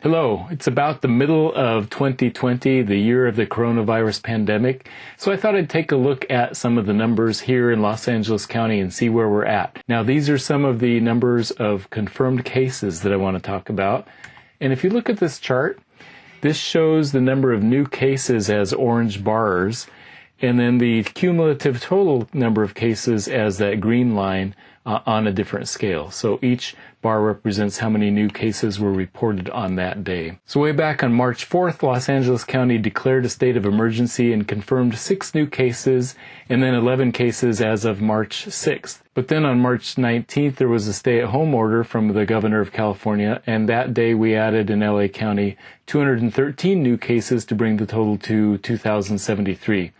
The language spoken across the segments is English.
Hello, it's about the middle of 2020, the year of the coronavirus pandemic, so I thought I'd take a look at some of the numbers here in Los Angeles County and see where we're at. Now, these are some of the numbers of confirmed cases that I want to talk about. And if you look at this chart, this shows the number of new cases as orange bars, and then the cumulative total number of cases as that green line uh, on a different scale. So each bar represents how many new cases were reported on that day. So way back on March 4th, Los Angeles County declared a state of emergency and confirmed six new cases and then 11 cases as of March 6th. But then on March 19th, there was a stay at home order from the governor of California, and that day we added in LA County 213 new cases to bring the total to 2,073.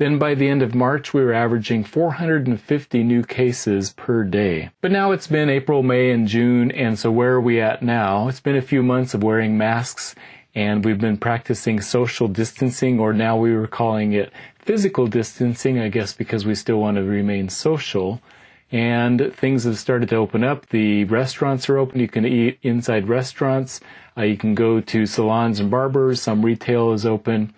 Then by the end of March, we were averaging 450 new cases per day. But now it's been April, May, and June, and so where are we at now? It's been a few months of wearing masks, and we've been practicing social distancing, or now we were calling it physical distancing, I guess because we still want to remain social. And things have started to open up. The restaurants are open. You can eat inside restaurants. Uh, you can go to salons and barbers. Some retail is open.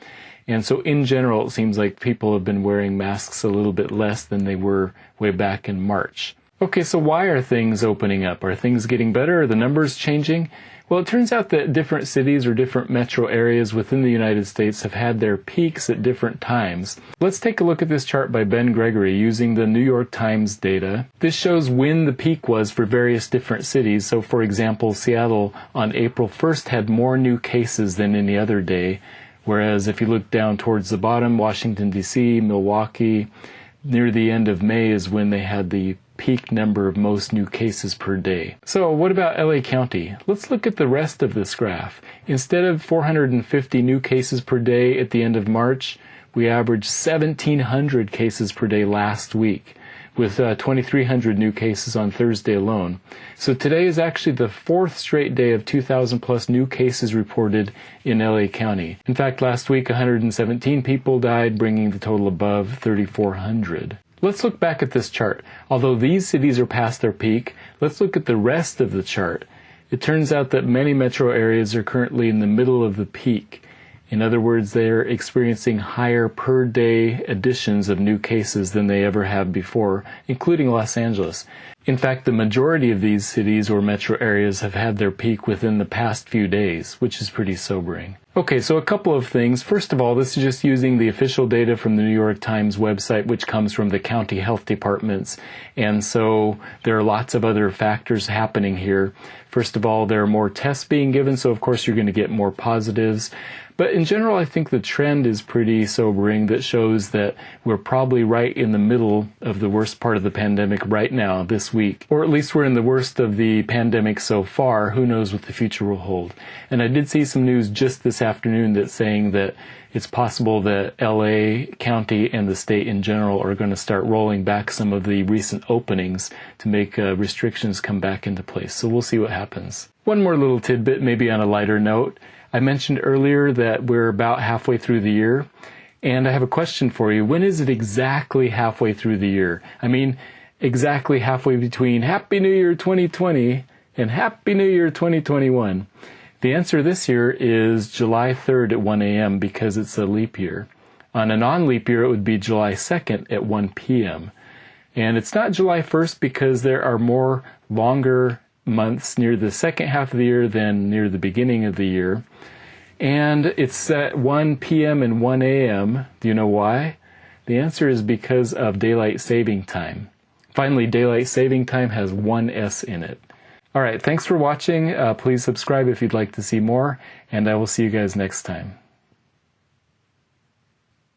And so in general, it seems like people have been wearing masks a little bit less than they were way back in March. Okay, so why are things opening up? Are things getting better? Are the numbers changing? Well, it turns out that different cities or different metro areas within the United States have had their peaks at different times. Let's take a look at this chart by Ben Gregory using the New York Times data. This shows when the peak was for various different cities. So, for example, Seattle on April 1st had more new cases than any other day. Whereas if you look down towards the bottom, Washington, D.C., Milwaukee, near the end of May is when they had the peak number of most new cases per day. So what about LA County? Let's look at the rest of this graph. Instead of 450 new cases per day at the end of March, we averaged 1,700 cases per day last week with uh, 2,300 new cases on Thursday alone. So today is actually the fourth straight day of 2,000 plus new cases reported in LA County. In fact, last week 117 people died, bringing the total above 3,400. Let's look back at this chart. Although these cities are past their peak, let's look at the rest of the chart. It turns out that many metro areas are currently in the middle of the peak. In other words, they're experiencing higher per day additions of new cases than they ever have before, including Los Angeles. In fact, the majority of these cities or metro areas have had their peak within the past few days, which is pretty sobering. Okay, so a couple of things. First of all, this is just using the official data from the New York Times website, which comes from the county health departments. And so there are lots of other factors happening here. First of all, there are more tests being given, so of course you're going to get more positives. But in general, I think the trend is pretty sobering that shows that we're probably right in the middle of the worst part of the pandemic right now, week. Or at least we're in the worst of the pandemic so far. Who knows what the future will hold. And I did see some news just this afternoon that's saying that it's possible that LA County and the state in general are going to start rolling back some of the recent openings to make uh, restrictions come back into place. So we'll see what happens. One more little tidbit, maybe on a lighter note. I mentioned earlier that we're about halfway through the year, and I have a question for you. When is it exactly halfway through the year? I mean, exactly halfway between Happy New Year 2020 and Happy New Year 2021. The answer this year is July 3rd at 1 a.m. because it's a leap year. On a non-leap year, it would be July 2nd at 1 p.m. And it's not July 1st because there are more longer months near the second half of the year than near the beginning of the year. And it's at 1 p.m. and 1 a.m. Do you know why? The answer is because of daylight saving time. Finally, daylight saving time has one S in it. All right, thanks for watching. Uh, please subscribe if you'd like to see more, and I will see you guys next time.